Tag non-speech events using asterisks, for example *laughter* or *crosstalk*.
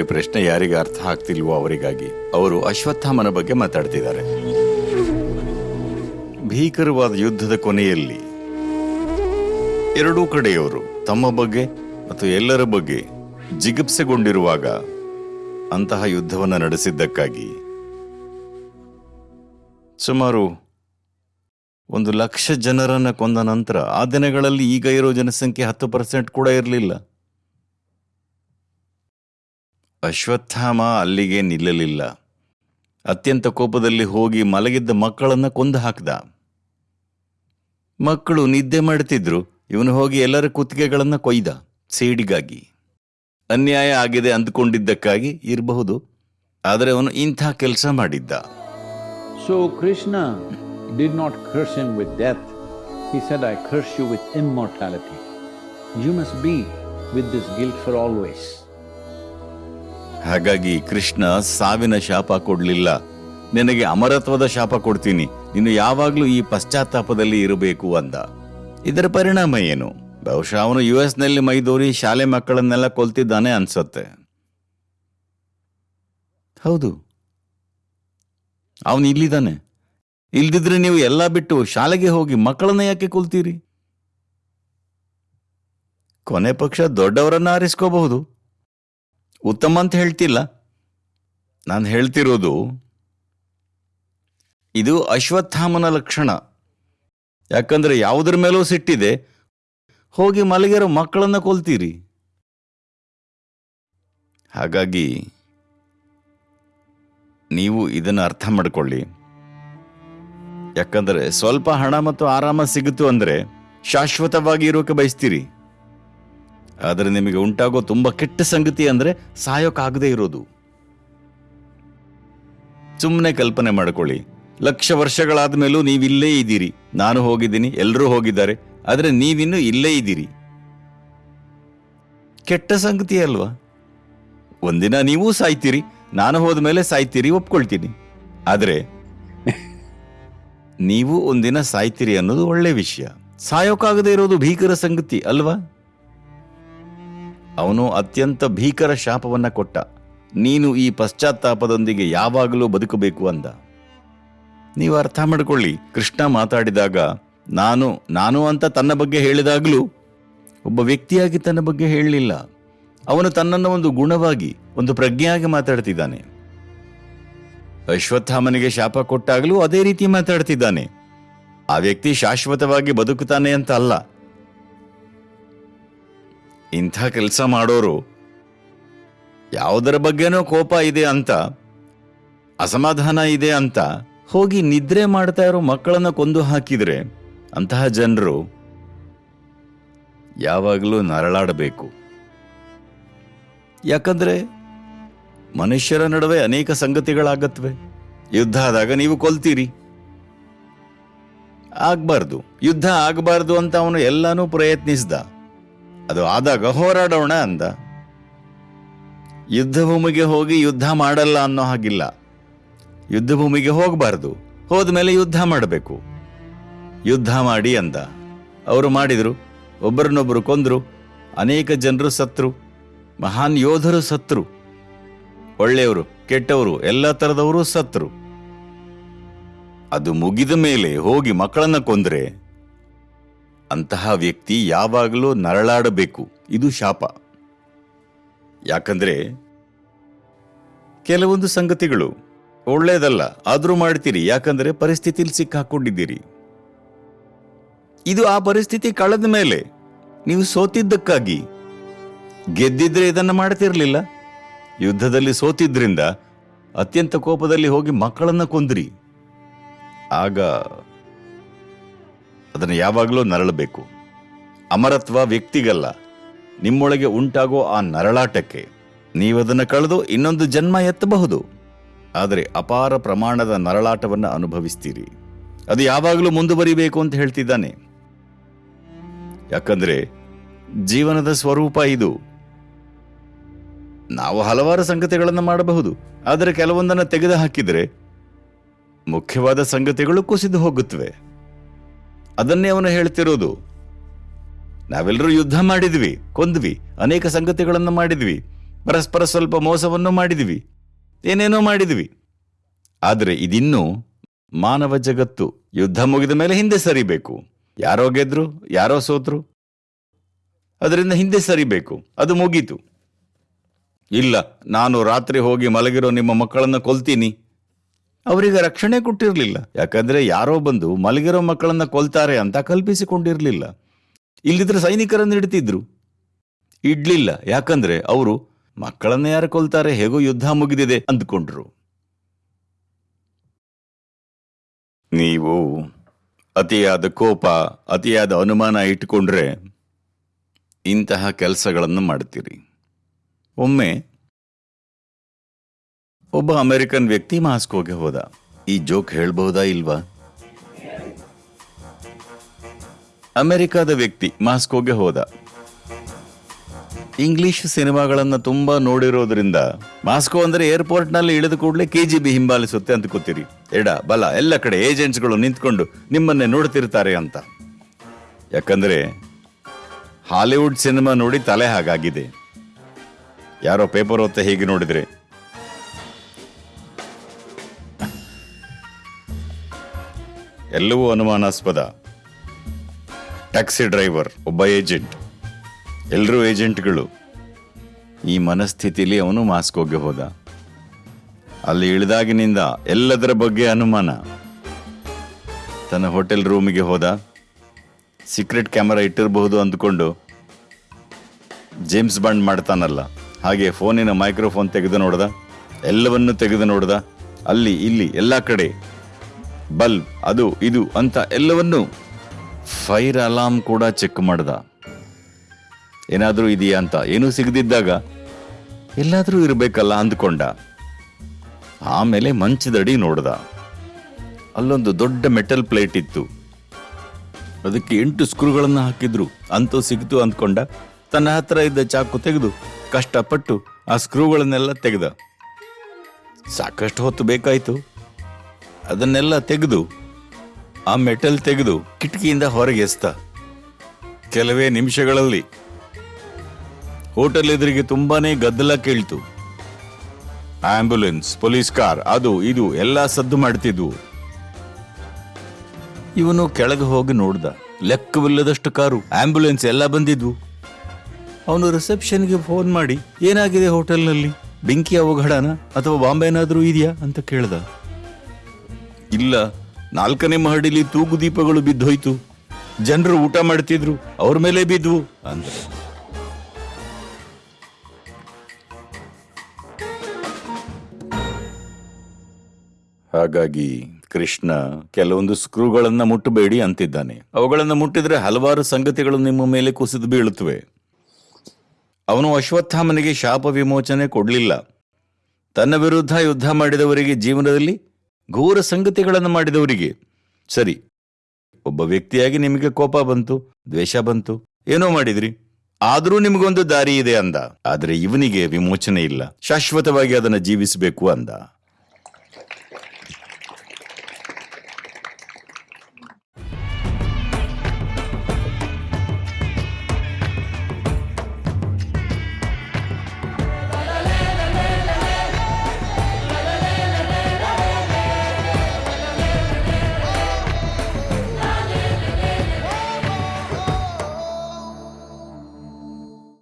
ಸಮಯದಲ್ಲಿ ಪ್ರಶ್ನೆ ಯಾರಿಗೆ ಅರ್ಥ ಆಗ್ತಿಲ್ವೋ ಅವರಿಗಾಗಿ. ಅವರು ಅಶ್ವತ್ಥಾಮನ ಬಗ್ಗೆ ಮಾತಾಡ್ತಿದ್ದಾರೆ. ಭೀಕರವಾದ ಯುದ್ಧದ ಕೊನೆಯಲ್ಲಿ ಎರಡೂ ಕಡೆಯವರು ತಮ್ಮ ಬಗ್ಗೆ ಮತ್ತು ಎಲ್ಲರ ಬಗ್ಗೆ ಜಿಗುಪ್ಸೆಗೊಂಡಿರುವಾಗ ಅಂತಹ ಯುದ್ಧವನ್ನು ನಡೆಸಿದ್ದಕ್ಕಾಗಿ ಸುಮಾರು ಒಂದು ಲಕ್ಷ ಜನರನ್ನು ಕೊಂದ ನಂತರ ಆ ದಿನಗಳಲ್ಲಿ ಈಗ ಇರೋ ಜನಸಂಖ್ಯೆ ಹತ್ತು ಪರ್ಸೆಂಟ್ ಕೂಡ ಇರಲಿಲ್ಲ. ಅಶ್ವತ್ಥಾಮ ಅಲ್ಲಿಗೆ ನಿಲ್ಲಲಿಲ್ಲ ಅತ್ಯಂತ ಕೋಪದಲ್ಲಿ ಹೋಗಿ ಮಲಗಿದ್ದ ಮಕ್ಕಳನ್ನ ಕೊಂದು ಹಾಕಿದ ಮಕ್ಕಳು ನಿದ್ದೆ ಮಾಡ್ತಿದ್ರು ಇವನು ಹೋಗಿ ಎಲ್ಲರ ಕುತ್ತಿಗೆಗಳನ್ನು ಕೊಯ್ದ ಸೇಡಿಗಾಗಿ ಅನ್ಯಾಯ ಆಗಿದೆ ಅಂದ್ಕೊಂಡಿದ್ದಕ್ಕಾಗಿ ಇರಬಹುದು ಆದರೆ ಅವನು ಇಂಥ ಕೆಲಸ ಮಾಡಿದ್ದ so Krishna did not curse him with death. He said, I curse you with immortality. You must be with this guilt for always. ಹಾಗಾಗಿ ಕೃಷ್ಣ ಸಾವಿನ ಶಾಪ ಕೊಡ್ಲಿಲ್ಲ. ನಿನಗೆ ಅಮರತ್ವದ ಶಾಪ ಕೊಡ್ತೀನಿ. ನೀನು ಯಾವಾಗ್ಲೂ ಈ ಪಶ್ಚಾತ್ತಾಪದಲ್ಲಿ ಇರಬೇಕು ಅಂದ. ಇದರ ಪರಿಣಾಮ ಏನು? ಬಹುಶಃ ಅವನು ಯು ಎಸ್ನಲ್ಲಿ ಮೈದೂರಿ ಶಾಲೆ ಮಕ್ಕಳನ್ನೆಲ್ಲ ಕೊಲ್ತಿದ್ದಾನೆ ಅನ್ಸತ್ತೆ. ಹೌದು. ಅವನು ಇಲ್ಲಿದ್ದಾನೆ. ಇಲ್ದಿದ್ರೆ ನೀವು ಎಲ್ಲ ಬಿಟ್ಟು ಶಾಲೆಗೆ ಹೋಗಿ ಮಕ್ಕಳನ್ನ ಯಾಕೆ ಕೊಲ್ತೀರಿ? ಕೊನೆ ಪಕ್ಷ ದೊಡ್ಡವರನ್ನ ಆರಿಸ್ಕೋಬಹುದು. ಉತ್ತಮ ಅಂತ ಹೇಳ್ತಿಲ್ಲ. ನಾನು ಹೇಳ್ತಿರೋದು, ಇದು ಅಶ್ವತ್ಥಾಮನ ಲಕ್ಷಣ. ಯಾಕಂದ್ರೆ ಯಾವುದರ ಮೇಲೂ ಸಿಟ್ಟಿದೆ, ಹೋಗಿ ಮಲಗಿರ ಮಕ್ಕಳನ್ನ ಕೊಲ್ತೀರಿ. ಹಾಗಾಗಿ, ನೀವು ಇದನ್ನು ಅರ್ಥ ಮಾಡ್ಕೊಳ್ಳಿ. ಯಾಕಂದ್ರೆ ಸ್ವಲ್ಪ ಹಣ ಮತ್ತು ಆರಾಮ ಸಿಗುತ್ತು ಅಂದ್ರೆ ಶಾಶ್ವತವಾಗಿ ಇರೋಕೆ ಬಯಸ್ತೀರಿ. ಆದರೆ ನಿಮಗೆ ಉಂಟಾಗೋ ತುಂಬ ಕೆಟ್ಟ ಸಂಗತಿ ಅಂದ್ರೆ ಸಾಯೋಕ್ಕಾಗದೇ ಇರೋದು. ಸುಮ್ಮನೆ ಕಲ್ಪನೆ ಮಾಡ್ಕೊಳ್ಳಿ. ಲಕ್ಷ ವರ್ಷಗಳಾದ ಮೇಲೂ ನೀವಿಲ್ಲೇ ಇದ್ದೀರಿ. ನಾನು ಹೋಗಿದ್ದೀನಿ ಎಲ್ಲರೂ ಹೋಗಿದ್ದಾರೆ, ಆದರೆ ನೀವಿನ್ನೂ ಇಲ್ಲೇ ಇದ್ದೀರಿ. ಕೆಟ್ಟ ಸಂಗತಿ ಅಲ್ವಾ? ಒಂದಿನ ನೀವೂ ಸಾಯ್ತೀರಿ, ನಾನು ಹೋದ ಮೇಲೆ ಸಾಯ್ತೀರಿ, ಒಪ್ಕೊಳ್ತೀನಿ. ಆದರೆ *laughs* ನೀವು ಒಂದಿನ ಸಾಯ್ತೀರಿ ಅನ್ನೋದು ಒಳ್ಳೆ ವಿಷಯ. ಸಾಯೋಕ್ಕಾಗದೇ ಇರೋದು ಭೀಕರ ಸಂಗತಿ ಅಲ್ವಾ? ಅವನು ಅತ್ಯಂತ ಭೀಕರ ಶಾಪವನ್ನ ಕೊಟ್ಟ. ನೀನು ಈ ಪಶ್ಚಾತ್ತಾಪದೊಂದಿಗೆ ಯಾವಾಗಲೂ ಬದುಕಬೇಕು ಅಂದ. ನೀವು ಅರ್ಥ ಮಾಡಿಕೊಳ್ಳಿ, ಕೃಷ್ಣ ಮಾತಾಡಿದಾಗ, ನಾನು ನಾನು ಅಂತ ತನ್ನ ಬಗ್ಗೆ ಹೇಳಿದಾಗಲೂ, ಒಬ್ಬ ವ್ಯಕ್ತಿಯಾಗಿ ತನ್ನ ಬಗ್ಗೆ ಹೇಳಲಿಲ್ಲ. ಅವನು ತನ್ನನ್ನು ಒಂದು ಗುಣವಾಗಿ, ಒಂದು ಪ್ರಜ್ಞೆಯಾಗಿ ಮಾತಾಡ್ತಿದ್ದಾನೆ. ಅಶ್ವತ್ಥಾಮನಿಗೆ ಶಾಪ ಕೊಟ್ಟಾಗಲೂ ಅದೇ ರೀತಿ ಮಾತಾಡ್ತಿದ್ದಾನೆ. ಆ ವ್ಯಕ್ತಿ ಶಾಶ್ವತವಾಗಿ ಬದುಕುತ್ತಾನೆ ಅಂತ ಅಲ್ಲ. ಇಂಥ ಕೆಲಸ ಮಾಡೋರು ಯಾವುದರ ಬಗ್ಗೆನೋ ಕೋಪ ಇದೆ ಅಂತ, ಅಸಮಾಧಾನ ಇದೆ ಅಂತ ಹೋಗಿ ನಿದ್ರೆ ಮಾಡ್ತಾ ಇರೋ ಮಕ್ಕಳನ್ನ ಕೊಂದು ಹಾಕಿದ್ರೆ ಅಂತಹ ಜನರು ಯಾವಾಗಲೂ ನರಳಾಡಬೇಕು. ಯಾಕಂದ್ರೆ ಮನುಷ್ಯರ ನಡುವೆ ಅನೇಕ ಸಂಗತಿಗಳಾಗತ್ವೆ. ಯುದ್ಧ ಆದಾಗ ನೀವು ಕೊಲ್ತೀರಿ. ಆಗ್ಬಾರ್ದು. ಯುದ್ಧ ಆಗಬಾರ್ದು ಅಂತ ಅವನು ಎಲ್ಲಾನು ಪ್ರಯತ್ನಿಸ್ದ. ಅದು ಆದಾಗ ಹೋರಾಡೋಣ ಅಂದ. ಯುದ್ಧ ಭೂಮಿಗೆ ಹೋಗಿ ಯುದ್ಧ ಮಾಡಲ್ಲ ಅನ್ನೋ ಹಾಗಿಲ್ಲ. ಯುದ್ಧ ಭೂಮಿಗೆ ಹೋಗಬಾರ್ದು. ಹೋದ್ಮೇಲೆ ಯುದ್ಧ ಮಾಡಬೇಕು. ಯುದ್ಧ ಮಾಡಿ ಅಂದ. ಅವರು ಮಾಡಿದ್ರು. ಒಬ್ಬರನ್ನೊಬ್ಬರು ಕೊಂದ್ರು. ಅನೇಕ ಜನರು ಸತ್ರು. ಮಹಾನ್ ಯೋಧರು ಸತ್ರು. ಒಳ್ಳೆಯವರು, ಕೆಟ್ಟವರು, ಎಲ್ಲ ತರದವರು ಸತ್ರು. ಅದು ಮುಗಿದ ಮೇಲೆ ಹೋಗಿ ಮಕ್ಕಳನ್ನ ಕೊಂದ್ರೆ ಅಂತಹ ವ್ಯಕ್ತಿ ಯಾವಾಗಲೂ ನರಳಾಡಬೇಕು. ಇದು ಶಾಪ. ಯಾಕಂದ್ರೆ ಕೆಲವೊಂದು ಸಂಗತಿಗಳು ಒಳ್ಳೇದಲ್ಲ ಆದರೂ ಮಾಡ್ತೀರಿ. ಯಾಕಂದ್ರೆ ಪರಿಸ್ಥಿತಿಲಿ ಸಿಕ್ಕಾಕೊಂಡಿದ್ದೀರಿ. ಇದು ಆ ಪರಿಸ್ಥಿತಿ ಕಳೆದ ಮೇಲೆ ನೀವು ಸೋತಿದ್ದಕ್ಕಾಗಿ ಗೆದ್ದಿದ್ರೆ ಇದನ್ನ ಮಾಡ್ತಿರ್ಲಿಲ್ಲ. ಯುದ್ಧದಲ್ಲಿ ಸೋತಿದ್ರಿಂದ ಅತ್ಯಂತ ಕೋಪದಲ್ಲಿ ಹೋಗಿ ಮಕ್ಕಳನ್ನ ಕೊಂದ್ರಿ. ಆಗ ಅದನ್ನು ಯಾವಾಗಲೂ ನರಳಬೇಕು. ಅಮರತ್ವ ವ್ಯಕ್ತಿಗಲ್ಲ. ನಿಮ್ಮೊಳಗೆ ಉಂಟಾಗೋ ಆ ನರಳಾಟಕ್ಕೆ ನೀವದನ್ನು ಕಳೆದು ಇನ್ನೊಂದು ಜನ್ಮ ಎತ್ತಬಹುದು. ಆದರೆ ಅಪಾರ ಪ್ರಮಾಣದ ನರಳಾಟವನ್ನು ಅನುಭವಿಸ್ತೀರಿ. ಅದು ಯಾವಾಗಲೂ ಮುಂದುವರಿಬೇಕು ಅಂತ ಹೇಳ್ತಿದ್ದಾನೆ. ಯಾಕಂದ್ರೆ ಜೀವನದ ಸ್ವರೂಪ ಇದು. ನಾವು ಹಲವಾರು ಸಂಗತಿಗಳನ್ನು ಮಾಡಬಹುದು. ಆದರೆ ಕೆಲವೊಂದನ್ನು ತೆಗೆದು ಹಾಕಿದರೆ ಮುಖ್ಯವಾದ ಸಂಗತಿಗಳು ಕುಸಿದು ಹೋಗುತ್ತವೆ. ಅದನ್ನೇ ಅವನು ಹೇಳ್ತಿರೋದು. ನಾವೆಲ್ಲರೂ ಯುದ್ಧ ಮಾಡಿದ್ವಿ, ಕೊಂದ್ವಿ, ಅನೇಕ ಸಂಗತಿಗಳನ್ನು ಮಾಡಿದ್ವಿ, ಪರಸ್ಪರ ಸ್ವಲ್ಪ ಮೋಸವನ್ನು ಮಾಡಿದ್ವಿ, ಏನೇನೋ ಮಾಡಿದ್ವಿ. ಆದರೆ ಇದಿನ್ನೂ ಮಾನವ ಜಗತ್ತು ಯುದ್ಧ ಮುಗಿದ ಮೇಲೆ ಹಿಂದೆ ಸರಿಬೇಕು. ಯಾರೋ ಗೆದ್ರು, ಯಾರೋ ಸೋತ್ರು. ಅದರಿಂದ ಹಿಂದೆ ಸರಿಬೇಕು, ಅದು ಮುಗೀತು. ಇಲ್ಲ, ನಾನು ರಾತ್ರಿ ಹೋಗಿ ಮಲಗಿರೋ ನಿಮ್ಮ ಮಕ್ಕಳನ್ನು ಕೊಲ್ತೀನಿ. ಅವರಿಗೆ ರಕ್ಷಣೆ ಕೊಟ್ಟಿರಲಿಲ್ಲ. ಯಾಕಂದ್ರೆ ಯಾರೋ ಬಂದು ಮಲಗಿರೋ ಮಕ್ಕಳನ್ನ ಕೊಲ್ತಾರೆ ಅಂತ ಕಲ್ಪಿಸಿಕೊಂಡಿರಲಿಲ್ಲ. ಇಲ್ಲಿದ್ರೆ ಸೈನಿಕರನ್ನು ಇಡ್ತಿದ್ರು ಇಡ್ಲಿಲ್ಲ. ಯಾಕಂದ್ರೆ ಅವರು, ಮಕ್ಕಳನ್ನ ಯಾರು ಕೊಲ್ತಾರೆ? ಹೇಗೋ ಯುದ್ಧ ಮುಗಿದಿದೆ ಅಂದ್ಕೊಂಡ್ರು. ನೀವು ಅತಿಯಾದ ಕೋಪ, ಅತಿಯಾದ ಅನುಮಾನ ಇಟ್ಟುಕೊಂಡ್ರೆ ಇಂತಹ ಕೆಲಸಗಳನ್ನು ಮಾಡ್ತೀರಿ. ಒಮ್ಮೆ ಒಬ್ಬ ಅಮೆರಿಕನ್ ವ್ಯಕ್ತಿ ಮಾಸ್ಕೋಗೆ ಹೋದ. ಈ ಜೋಕ್ ಹೇಳ್ಬಹುದಾ ಇಲ್ವಾ? ಅಮೆರಿಕದ ವ್ಯಕ್ತಿ ಮಾಸ್ಕೋಗೆ ಹೋದ. ಇಂಗ್ಲಿಷ್ ಸಿನಿಮಾಗಳನ್ನ ತುಂಬಾ ನೋಡಿರೋದ್ರಿಂದ ಮಾಸ್ಕೋ ಅಂದ್ರೆ ಏರ್ಪೋರ್ಟ್ನಲ್ಲಿ ಇಳಿದ ಕೂಡಲೇ ಬಿ ಹಿಂಬಾಲಿಸುತ್ತೆ ಅಂತ ಕೂತೀರಿ ಎಡ, ಬಲ, ಎಲ್ಲ ಕಡೆ ಏಜೆಂಟ್ಸ್ಗಳು ನಿಂತ್ಕೊಂಡು ನಿಮ್ಮನ್ನೇ ನೋಡ್ತಿರ್ತಾರೆ ಅಂತ. ಯಾಕಂದ್ರೆ ಹಾಲಿವುಡ್ ಸಿನಿಮಾ ನೋಡಿ ತಲೆ ಹಾಗಾಗಿದೆ. ಯಾರೋ ಪೇಪರ್ ಓದ್ತಾ ಹೀಗೆ ನೋಡಿದ್ರೆ ಎಲ್ಲವೂ ಅನುಮಾನಾಸ್ಪದ. ಟ್ಯಾಕ್ಸಿ ಡ್ರೈವರ್, ಒಬ್ಬ ಏಜೆಂಟ್. ಎಲ್ಲರೂ ಏಜೆಂಟ್ಗಳು. ಈ ಮನಸ್ಥಿತಿಲಿ ಅವನು ಮಾಸ್ಕೋಗೆ ಹೋದ. ಅಲ್ಲಿ ಇಳಿದಾಗಿನಿಂದ ಎಲ್ಲದರ ಬಗ್ಗೆ ಅನುಮಾನ. ತನ್ನ ಹೋಟೆಲ್ ರೂಮಿಗೆ ಹೋದ. ಸೀಕ್ರೆಟ್ ಕ್ಯಾಮರಾ ಇಟ್ಟಿರಬಹುದು ಅಂದ್ಕೊಂಡು ಜೇಮ್ಸ್ ಬಾಂಡ್ ಮಾಡ್ತಾನಲ್ಲ. ಹಾಗೆ ಫೋನಿನ ಮೈಕ್ರೋಫೋನ್ ತೆಗೆದು ನೋಡ್ದ. ಎಲ್ಲವನ್ನು ತೆಗೆದು ನೋಡ್ದ. ಅಲ್ಲಿ, ಇಲ್ಲಿ, ಎಲ್ಲ ಕಡೆ ಬಲ್ಬ್ ಅದು, ಇದು ಅಂತ ಎಲ್ಲವನ್ನು ಫೈರ್ ಅಲಾರ್ಮ್ ಕೂಡ ಚೆಕ್ ಮಾಡ್ದ. ಏನಾದರೂ ಇದೆಯಾ ಅಂತ, ಏನೂ ಸಿಗದಿದ್ದಾಗ ಎಲ್ಲಾದರೂ ಇರಬೇಕಲ್ಲ ಅಂದ್ಕೊಂಡ. ಆಮೇಲೆ ಮಂಚದಡಿ ನೋಡ್ದ. ಅಲ್ಲೊಂದು ದೊಡ್ಡ ಮೆಟಲ್ ಪ್ಲೇಟ್ ಇತ್ತು. ಅದಕ್ಕೆ ಎಂಟು ಸ್ಕ್ರೂಗಳನ್ನು ಹಾಕಿದ್ರು. ಅಂತೂ ಸಿಗ್ತು ಅಂದ್ಕೊಂಡ. ತನ್ನ ಹತ್ರ ಇದ್ದ ಚಾಕು ತೆಗೆದು ಕಷ್ಟಪಟ್ಟು ಆ ಸ್ಕ್ರೂಗಳನ್ನೆಲ್ಲ ತೆಗೆದ. ಸಾಕಷ್ಟು ಹೊತ್ತು ಬೇಕಾಯ್ತು. ಅದನ್ನೆಲ್ಲ ತೆಗೆದು, ಆ ಮೆಟಲ್ ತೆಗೆದು ಕಿಟಕಿಯಿಂದ ಹೊರಗೆ ಎಸ್ತ. ಕೆಲವೇ ನಿಮಿಷಗಳಲ್ಲಿ ಹೋಟೆಲ್ ಎದುರಿಗೆ ತುಂಬಾನೇ ಗದ್ದಲ ಕೇಳ್ತು. ಆಂಬ್ಯುಲೆನ್ಸ್ ಪೊಲೀಸ್ ಕಾರ್, ಅದು, ಇದು, ಎಲ್ಲ ಸದ್ದು ಮಾಡ್ತಿದ್ವು. ಇವನು ಕೆಳಗೆ ಹೋಗಿ ನೋಡ್ದ. ಲೆಕ್ಕವಿಲ್ಲದಷ್ಟು ಕಾರು ಆಂಬ್ಯುಲೆನ್ಸ್ ಎಲ್ಲ ಬಂದಿದ್ವು. ಅವನು ರಿಸೆಪ್ಷನ್ಗೆ ಫೋನ್ ಮಾಡಿ, ಏನಾಗಿದೆ ಹೋಟೆಲ್ನಲ್ಲಿ? ಬೆಂಕಿ ಅವಘಡನ ಅಥವಾ ಬಾಂಬೆ ಏನಾದರೂ ಇದೆಯಾ? ಅಂತ ಕೇಳ್ದ. ಇಲ್ಲ, ನಾಲ್ಕನೇ ಮಹಡಿಲಿ ತೂಗು ದೀಪಗಳು ಬಿದ್ದೋಯ್ತು. ಜನರು ಊಟ ಮಾಡ್ತಿದ್ರು, ಅವ್ರ ಮೇಲೆ ಬಿದ್ವು ಅಂದ್ರೆ. ಹಾಗಾಗಿ ಕೃಷ್ಣ ಕೆಲವೊಂದು ಸ್ಕ್ರೂಗಳನ್ನ ಮುಟ್ಟಬೇಡಿ ಅಂತಿದ್ದಾನೆ. ಅವುಗಳನ್ನು ಮುಟ್ಟಿದ್ರೆ ಹಲವಾರು ಸಂಗತಿಗಳು ನಿಮ್ಮ ಮೇಲೆ ಕುಸಿದು ಬೀಳುತ್ತವೆ. ಅವನು ಅಶ್ವತ್ಥಾಮನಿಗೆ ಶಾಪ ವಿಮೋಚನೆ ಕೊಡಲಿಲ್ಲ. ತನ್ನ ವಿರುದ್ಧ ಯುದ್ಧ ಮಾಡಿದವರಿಗೆ ಜೀವನದಲ್ಲಿ ಘೋರ ಸಂಗತಿಗಳನ್ನು ಮಾಡಿದವರಿಗೆ. ಸರಿ, ಒಬ್ಬ ವ್ಯಕ್ತಿಯಾಗಿ ನಿಮಗೆ ಕೋಪ ಬಂತು, ದ್ವೇಷ ಬಂತು, ಏನೋ ಮಾಡಿದ್ರಿ. ಆದರೂ ನಿಮಗೊಂದು ದಾರಿ ಇದೆ ಅಂದ. ಆದರೆ ಇವನಿಗೆ ವಿಮೋಚನೆ ಇಲ್ಲ. ಶಾಶ್ವತವಾಗಿ ಅದನ್ನು ಜೀವಿಸಬೇಕು ಅಂದ.